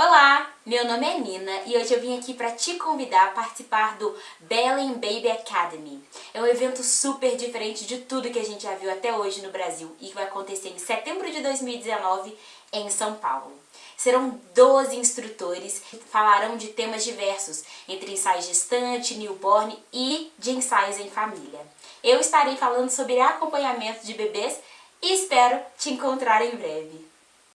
Olá, meu nome é Nina e hoje eu vim aqui para te convidar a participar do Belen Baby Academy. É um evento super diferente de tudo que a gente já viu até hoje no Brasil e que vai acontecer em setembro de 2019 em São Paulo. Serão 12 instrutores que falarão de temas diversos, entre ensaios gestante, newborn e de ensaios em família. Eu estarei falando sobre acompanhamento de bebês e espero te encontrar em breve.